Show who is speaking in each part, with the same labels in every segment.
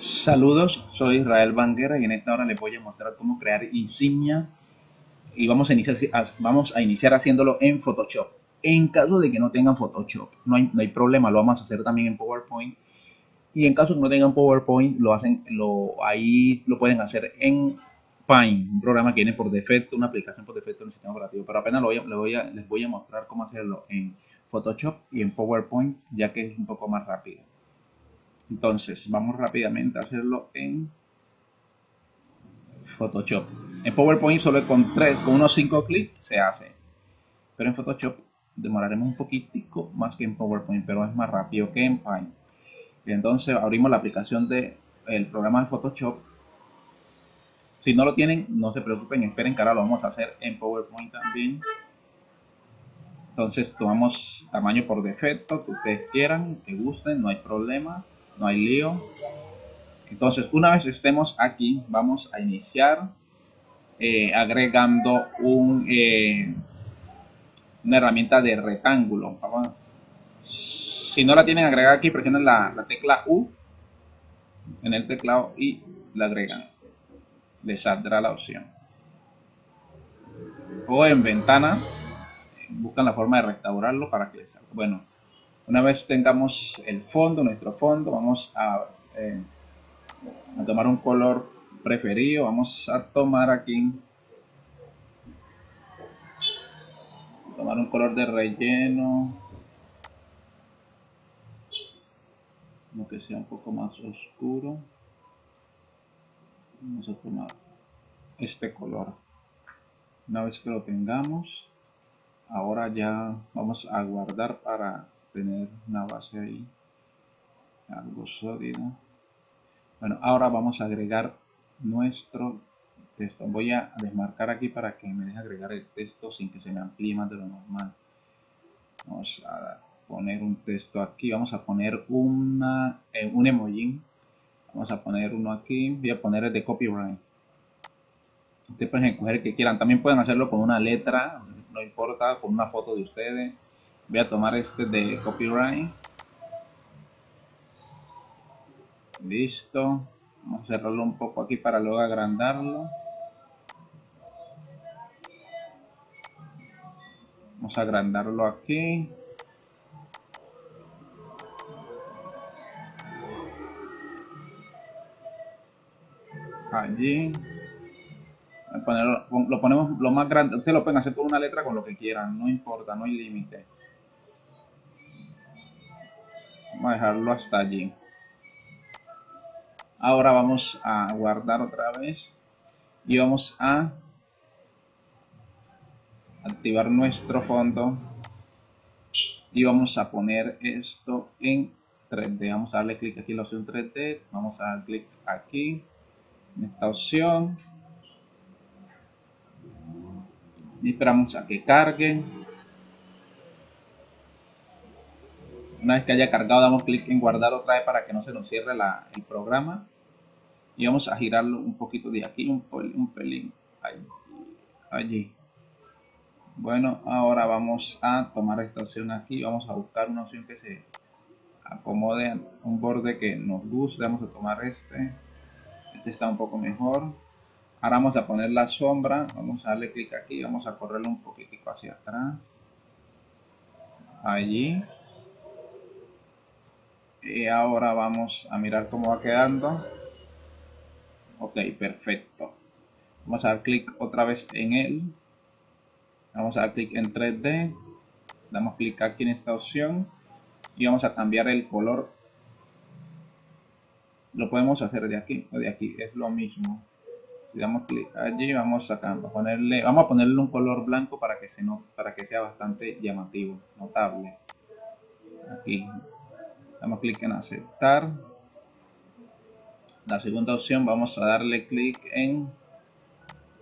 Speaker 1: Saludos, soy Israel Banguera y en esta hora les voy a mostrar cómo crear insignia y vamos a iniciar, vamos a iniciar haciéndolo en Photoshop. En caso de que no tengan Photoshop, no hay, problema, lo vamos a hacer también en PowerPoint. Y en caso de que no tengan PowerPoint, lo hacen, lo, ahí lo pueden hacer en Paint, un programa que viene por defecto, una aplicación por defecto en el sistema operativo. Pero apenas lo les voy a mostrar cómo hacerlo en Photoshop y en PowerPoint, ya que es un poco más rápido. Entonces, vamos rápidamente a hacerlo en Photoshop. En PowerPoint solo con tres, con unos 5 clics se hace. Pero en Photoshop demoraremos un poquitico más que en PowerPoint, pero es más rápido que en Paint. Entonces abrimos la aplicación del el programa de Photoshop. Si no lo tienen, no se preocupen, esperen que ahora lo vamos a hacer en PowerPoint también. Entonces tomamos tamaño por defecto que ustedes quieran, que gusten, no hay problema no hay lío. Entonces, una vez estemos aquí, vamos a iniciar eh, agregando un, eh, una herramienta de rectángulo. si no la tienen agregada aquí, presionen la, la tecla U en el teclado y la agregan. Les saldrá la opción. O en ventana, buscan la forma de restaurarlo para que les salga. Bueno, una vez tengamos el fondo, nuestro fondo, vamos a, eh, a tomar un color preferido. Vamos a tomar aquí, tomar un color de relleno, como que sea un poco más oscuro. Vamos a tomar este color. Una vez que lo tengamos, ahora ya vamos a guardar para tener una base ahí algo sólido. Bueno ahora vamos a agregar nuestro texto. Voy a desmarcar aquí para que me deje agregar el texto sin que se me amplíe más de lo normal. Vamos a poner un texto aquí. Vamos a poner una eh, un emoji vamos a poner uno aquí. Voy a poner el de copyright. Ustedes pueden escoger el que quieran. También pueden hacerlo con una letra no importa con una foto de ustedes voy a tomar este de copyright. Listo. Vamos a cerrarlo un poco aquí para luego agrandarlo. Vamos a agrandarlo aquí. Allí. Lo ponemos lo más grande. Ustedes lo pueden hacer con una letra con lo que quieran no importa no hay límite Vamos a dejarlo hasta allí. Ahora vamos a guardar otra vez y vamos a activar nuestro fondo y vamos a poner esto en 3D. Vamos a darle clic aquí en la opción 3D. Vamos a dar clic aquí en esta opción y esperamos a que cargue Una vez que haya cargado, damos clic en guardar otra vez para que no se nos cierre el programa. Y vamos a girarlo un poquito de aquí, un, un pelín. Allí, allí. Bueno, ahora vamos a tomar esta opción aquí. Vamos a buscar una opción que se acomode un borde que nos guste. Vamos a tomar este. Este está un poco mejor. Ahora vamos a poner la sombra. Vamos a darle clic aquí. Vamos a correrlo un poquitico hacia atrás. Allí y ahora vamos a mirar cómo va quedando. Ok perfecto. Vamos a dar clic otra vez en él. Vamos a dar clic en 3D damos clic aquí en esta opción. Y vamos a cambiar el color. Lo podemos hacer de aquí o de aquí es lo mismo. Si damos clic allí vamos a, ponerle vamos a ponerle un color blanco para que se para que sea bastante llamativo notable. Aquí damos clic en aceptar. La segunda opción vamos a darle clic en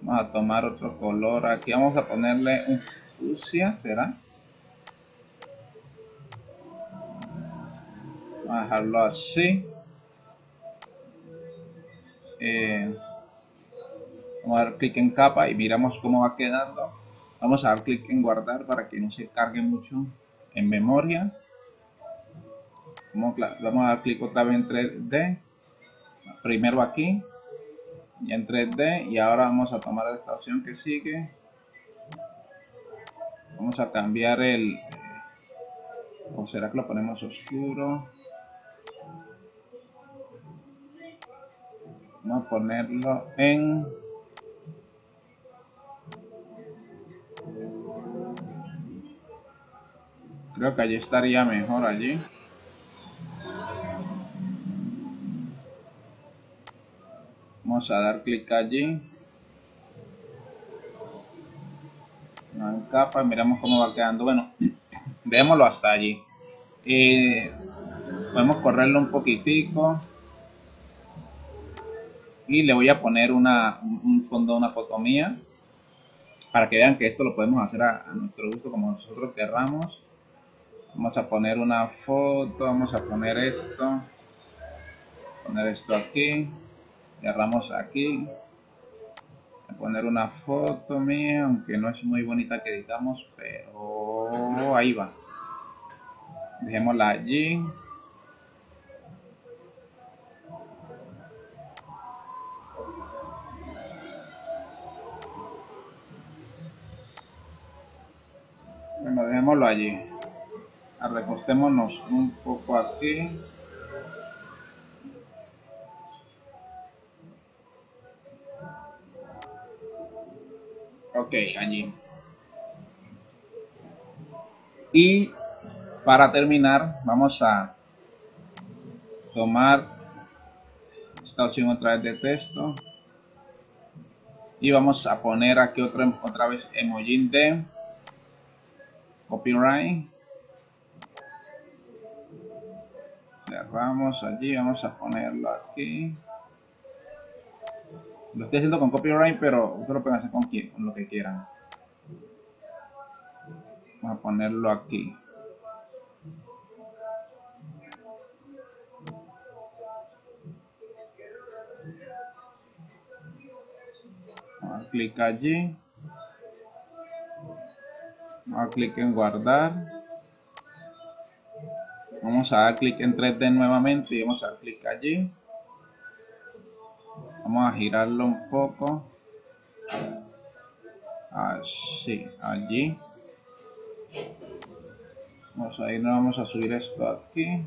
Speaker 1: vamos a tomar otro color. Aquí vamos a ponerle un fucsia será vamos a dejarlo así. Eh, vamos a dar clic en capa y miramos cómo va quedando. Vamos a dar clic en guardar para que no se cargue mucho en memoria vamos a dar clic otra vez en 3D primero aquí y en 3D y ahora vamos a tomar esta opción que sigue. Vamos a cambiar el o será que lo ponemos oscuro. Vamos a ponerlo en creo que allí estaría mejor allí vamos a dar clic allí. En capa miramos cómo va quedando. Bueno veámoslo hasta allí. Podemos correrlo un poquitico. Y le voy a poner una, un fondo, una foto mía para que vean que esto lo podemos hacer a, nuestro gusto como nosotros querramos. Vamos a poner una foto vamos a poner esto poner esto aquí cerramos aquí. A poner una foto mía aunque no es muy bonita que digamos pero ahí va. Dejémosla allí. Bueno dejémoslo allí. Recostémonos un poco aquí ok allí y para terminar vamos a tomar esta opción otra vez de texto. Y vamos a poner aquí otra, otra vez emoji de copyright. Cerramos allí vamos a ponerlo aquí lo estoy haciendo con copyright pero ustedes lo pueden hacer con, lo que quieran. Vamos a ponerlo aquí. Clic allí. Vamos a clic en guardar. Vamos a dar clic en 3D nuevamente y vamos a dar clic allí vamos a girarlo un poco así allí vamos a ir vamos a subir esto aquí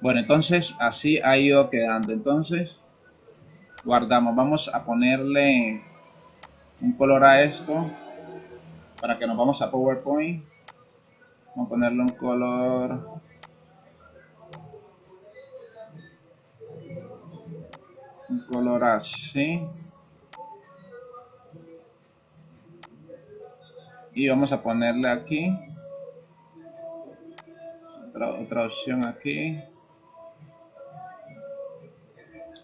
Speaker 1: Bueno, entonces así ha ido quedando. Entonces, guardamos. Vamos a ponerle un color a esto para que nos vamos a PowerPoint. Vamos a ponerle un color. Un color así. Y vamos a ponerle aquí. Otra, otra opción aquí.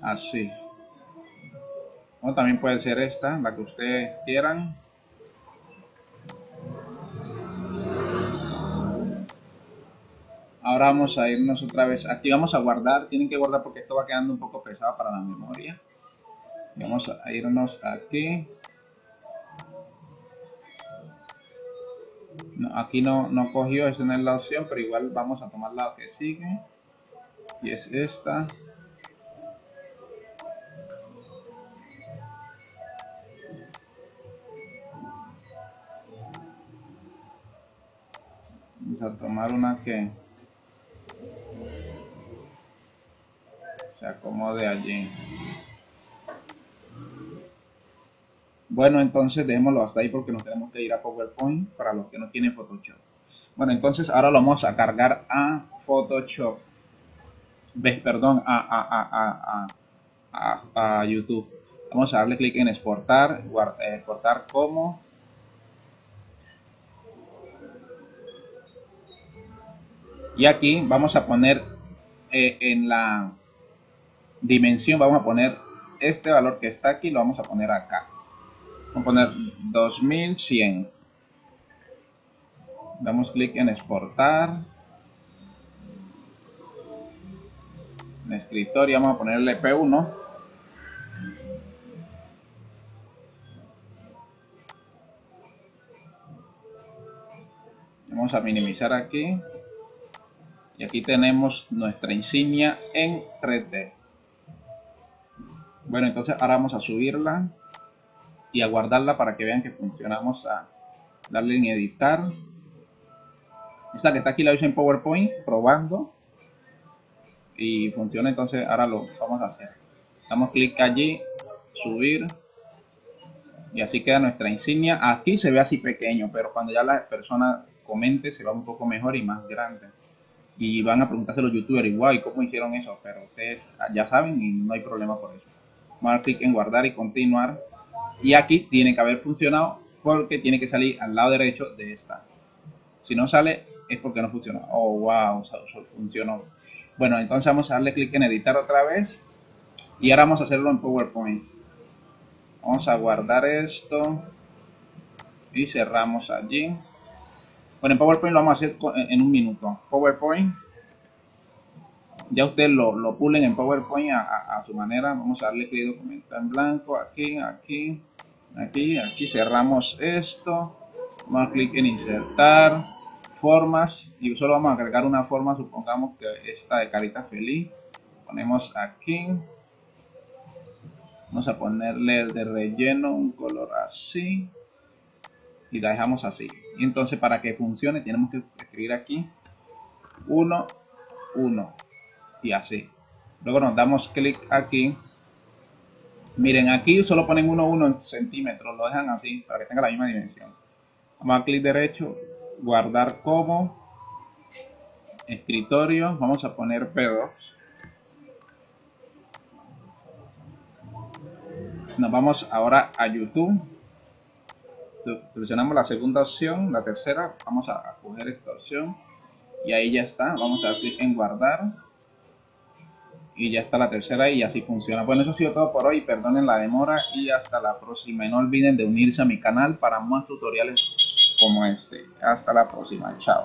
Speaker 1: Así. O también puede ser esta la que ustedes quieran ahora vamos a irnos otra vez aquí vamos a guardar tienen que guardar porque esto va quedando un poco pesado para la memoria vamos a irnos aquí aquí no, no cogió, esa no es la opción, pero igual vamos a tomar la que sigue. Y es esta. a tomar una que se acomode allí. Bueno, entonces dejémoslo hasta ahí porque nos tenemos que ir a PowerPoint para los que no tienen Photoshop. Bueno, entonces ahora lo vamos a cargar a Photoshop. ¿Ves? Perdón, a, a, a, a, YouTube. Vamos a darle clic en exportar, exportar como Y aquí vamos a poner eh, en la dimensión, vamos a poner este valor que está aquí, lo vamos a poner acá. Vamos a poner 2100. Damos clic en exportar. En escritorio vamos a ponerle P1. Vamos a minimizar aquí. Y aquí tenemos nuestra insignia en 3D. Bueno, entonces ahora vamos a subirla y a guardarla para que vean que funcionamos a darle en editar. Esta que está aquí la hice en PowerPoint probando y funciona entonces ahora lo vamos a hacer. Damos clic allí, subir y así queda nuestra insignia. Aquí se ve así pequeño, pero cuando ya la persona comente se va un poco mejor y más grande. Y van a preguntarse los youtubers igual, ¿cómo hicieron eso? Pero ustedes ya saben y no hay problema por eso. Dar clic en guardar y continuar. Y aquí tiene que haber funcionado porque tiene que salir al lado derecho de esta. Si no sale es porque no funcionó. Oh, wow, funcionó. Bueno, entonces vamos a darle clic en editar otra vez. Y ahora vamos a hacerlo en PowerPoint. Vamos a guardar esto. Y cerramos allí. Bueno, en PowerPoint lo vamos a hacer en un minuto. PowerPoint. Ya ustedes lo, lo pulen en PowerPoint a, su manera. Vamos a darle clic documento en blanco. Aquí, aquí, aquí, aquí. Cerramos esto. Vamos a clic en insertar formas. Y solo vamos a agregar una forma. Supongamos que esta de carita feliz. Ponemos aquí. Vamos a ponerle de relleno un color así y la dejamos así. Entonces para que funcione tenemos que escribir aquí 1, 1 y así. Luego nos damos clic aquí. Miren, aquí solo ponen 1, 1 en centímetros, lo dejan así para que tenga la misma dimensión. Vamos a clic derecho, guardar como, escritorio, vamos a poner P2. Nos vamos ahora a YouTube Seleccionamos la segunda opción, la tercera, vamos a coger esta opción y ahí ya está. Vamos a dar clic en guardar y ya está la tercera y así funciona. Bueno, eso ha sido todo por hoy. Perdonen la demora y hasta la próxima. Y no olviden de unirse a mi canal para más tutoriales como este. Hasta la próxima. Chao.